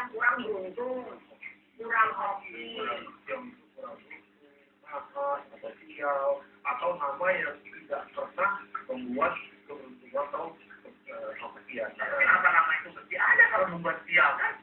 yang kurang beruntung, yang kurang hoki, atau sial atau nama yang tidak pernah membuat keberuntungan atau kebahagiaan. Kenapa nama-nama itu pasti ada kalau membuat sial kan.